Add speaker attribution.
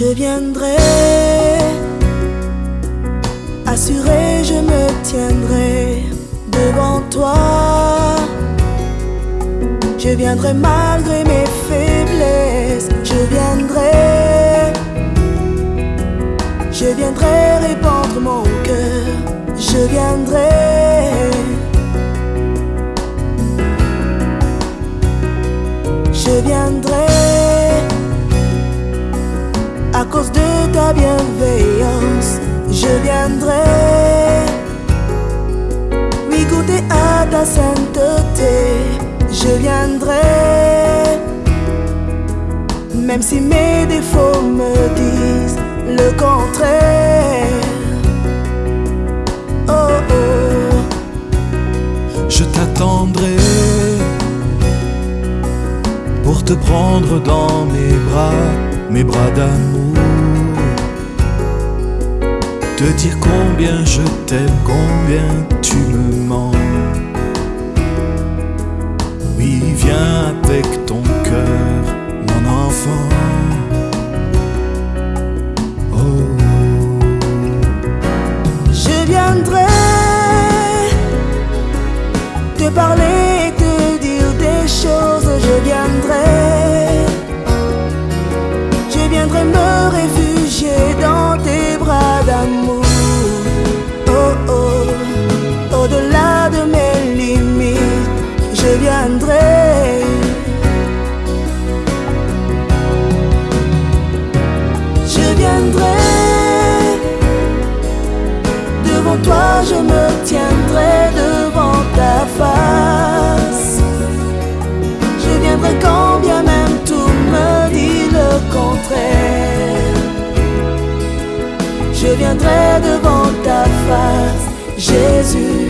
Speaker 1: je viendrai. Assuré, je me tiendrai devant toi. Je viendrai malgré mes faiblesses, je viendrai. Je viendrai répandre mon cœur, je viendrai. Je viendrai Même si mes défauts me disent le contraire. Oh oh,
Speaker 2: Je t'attendrai pour te prendre dans mes bras, mes bras d'amour. Te dire combien je t'aime, combien tu me avec ton cœur, mon enfant. Oh.
Speaker 1: je viendrai te parler te dire des choses, je viendrai. Je viendrai me réfugier dans tes bras d'amour. Oh oh, au-delà de mes limites, je viendrai. Je viendrai devant ta face, Jésus.